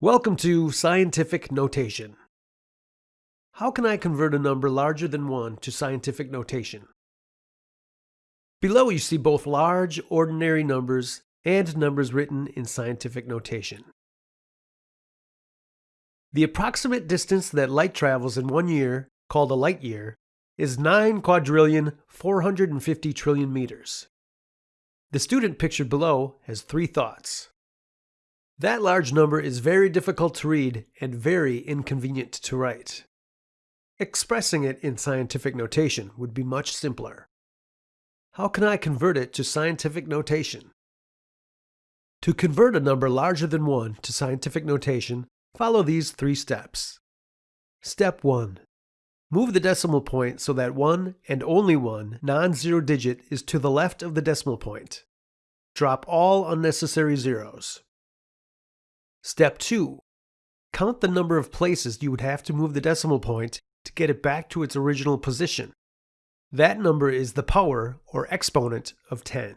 Welcome to Scientific Notation. How can I convert a number larger than 1 to scientific notation? Below you see both large, ordinary numbers and numbers written in scientific notation. The approximate distance that light travels in one year, called a light year, is 9 quadrillion 450 trillion meters. The student pictured below has three thoughts. That large number is very difficult to read and very inconvenient to write. Expressing it in scientific notation would be much simpler. How can I convert it to scientific notation? To convert a number larger than 1 to scientific notation, follow these three steps. Step 1. Move the decimal point so that one and only one non-zero digit is to the left of the decimal point. Drop all unnecessary zeros. Step 2. Count the number of places you would have to move the decimal point to get it back to its original position. That number is the power, or exponent, of 10.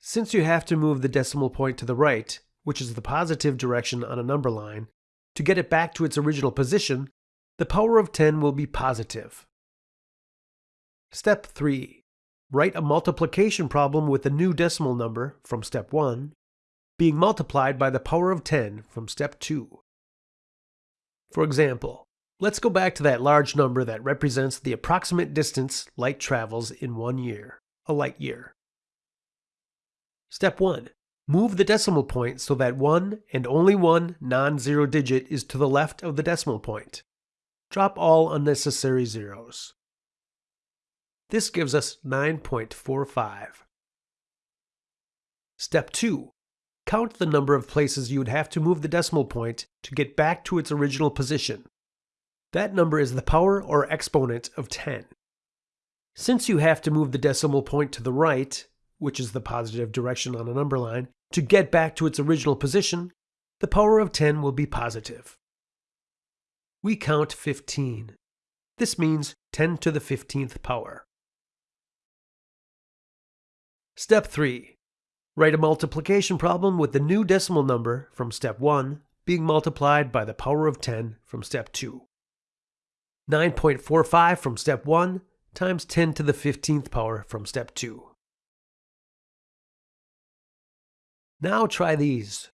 Since you have to move the decimal point to the right, which is the positive direction on a number line, to get it back to its original position, the power of 10 will be positive. Step 3. Write a multiplication problem with the new decimal number from step 1 being multiplied by the power of 10 from step 2. For example, let's go back to that large number that represents the approximate distance light travels in one year, a light year. Step 1. Move the decimal point so that one and only one non-zero digit is to the left of the decimal point. Drop all unnecessary zeros. This gives us 9.45. Step 2. Count the number of places you would have to move the decimal point to get back to its original position. That number is the power or exponent of 10. Since you have to move the decimal point to the right, which is the positive direction on a number line, to get back to its original position, the power of 10 will be positive. We count 15. This means 10 to the 15th power. Step 3. Write a multiplication problem with the new decimal number from step 1 being multiplied by the power of 10 from step 2. 9.45 from step 1 times 10 to the 15th power from step 2. Now try these.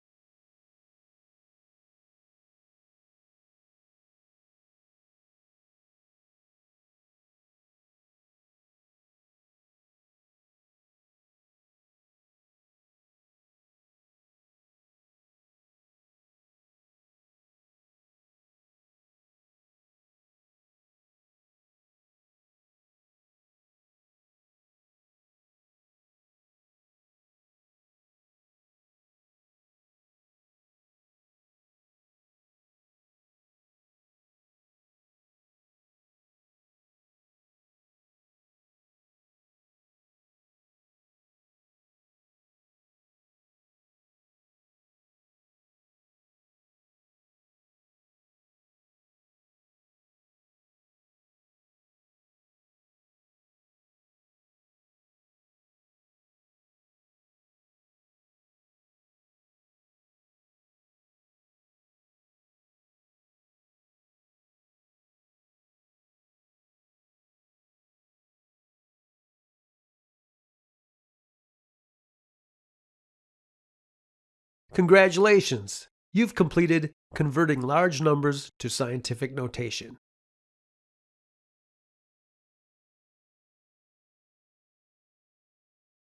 Congratulations! You've completed converting large numbers to scientific notation.